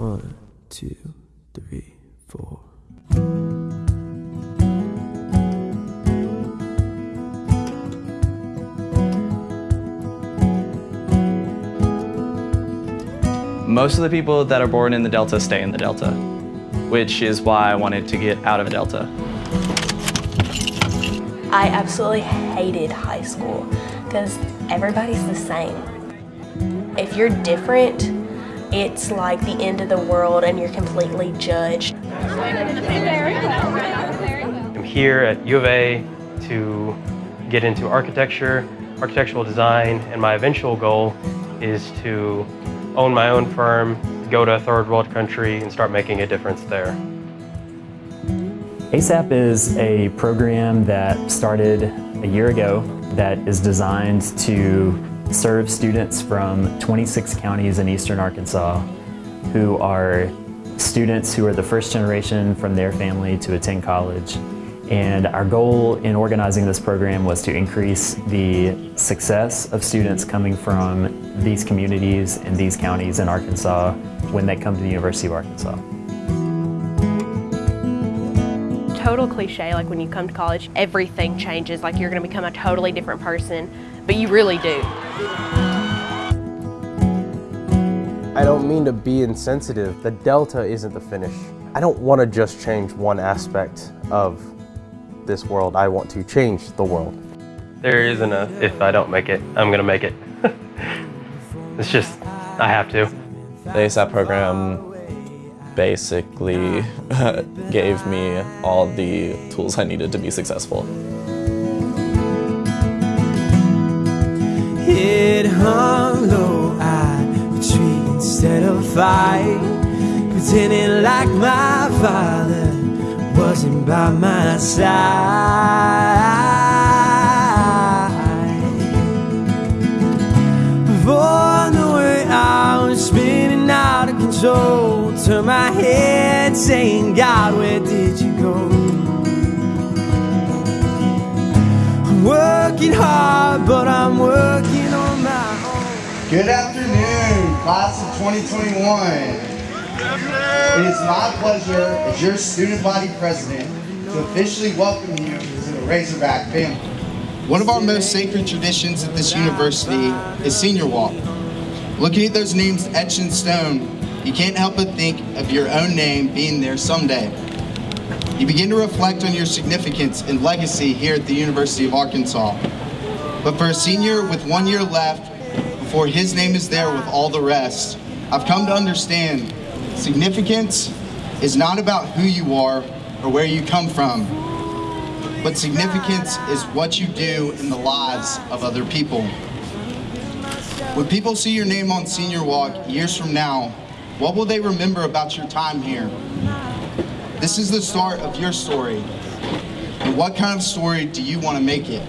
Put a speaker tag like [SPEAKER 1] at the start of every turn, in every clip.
[SPEAKER 1] One, two, three, four.
[SPEAKER 2] Most of the people that are born in the Delta stay in the Delta, which is why I wanted to get out of Delta.
[SPEAKER 3] I absolutely hated high school because everybody's the same. If you're different, it's like the end of the world and you're completely judged.
[SPEAKER 4] I'm here at U of A to get into architecture, architectural design, and my eventual goal is to own my own firm, go to a third world country, and start making a difference there.
[SPEAKER 5] ASAP is a program that started a year ago that is designed to serve students from 26 counties in eastern Arkansas who are students who are the first generation from their family to attend college. And our goal in organizing this program was to increase the success of students coming from these communities and these counties in Arkansas when they come to the University of Arkansas.
[SPEAKER 6] Total cliche, like when you come to college, everything changes, like you're gonna become a totally different person, but you really do.
[SPEAKER 7] I don't mean to be insensitive. The delta isn't the finish. I don't want to just change one aspect of this world. I want to change the world.
[SPEAKER 4] There isn't a if I don't make it, I'm gonna make it. it's just, I have to.
[SPEAKER 8] The ASAP program basically gave me all the tools I needed to be successful.
[SPEAKER 1] It hung low, I retreat instead of fight. Pretending like my father wasn't by my side. Before I knew it, I was spinning out of control Turn my head saying, God, where did you go? I'm working hard, but I'm working on my own.
[SPEAKER 9] Good afternoon, class of 2021. It is my pleasure as your student body president to officially welcome you to the Razorback family. One of our most sacred traditions at this university is Senior Walk. Looking at those names etched in stone, you can't help but think of your own name being there someday. You begin to reflect on your significance and legacy here at the University of Arkansas. But for a senior with one year left, before his name is there with all the rest, I've come to understand significance is not about who you are or where you come from, but significance is what you do in the lives of other people. When people see your name on Senior Walk years from now, what will they remember about your time here? This is the start of your story. And what kind of story do you want to make it?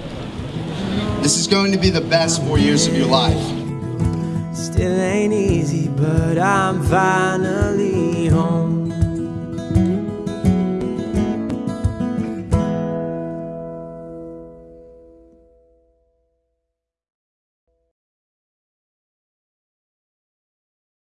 [SPEAKER 9] This is going to be the best four years of your life.
[SPEAKER 1] Still ain't easy, but I'm home.